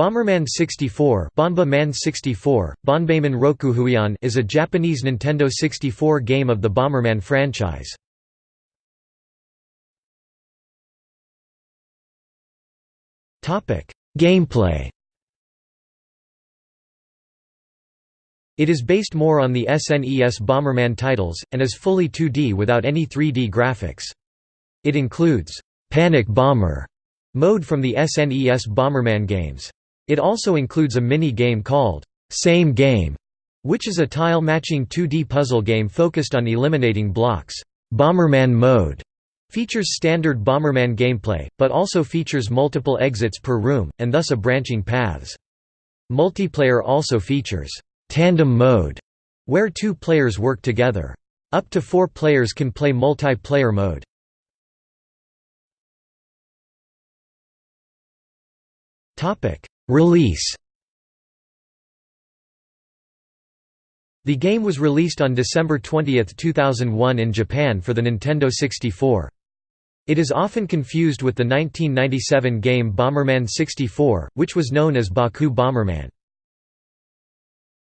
Bomberman 64, Bonba Man 64, Bonbeiman Rokujūyon is a Japanese Nintendo 64 game of the Bomberman franchise. Topic: Gameplay. It is based more on the SNES Bomberman titles and is fully 2D without any 3D graphics. It includes Panic Bomber mode from the SNES Bomberman games. It also includes a mini-game called Same Game, which is a tile-matching 2D puzzle game focused on eliminating blocks. Bomberman Mode features standard Bomberman gameplay, but also features multiple exits per room, and thus a branching paths. Multiplayer also features Tandem Mode, where two players work together. Up to four players can play multiplayer mode. Release The game was released on December 20, 2001 in Japan for the Nintendo 64. It is often confused with the 1997 game Bomberman 64, which was known as Baku Bomberman.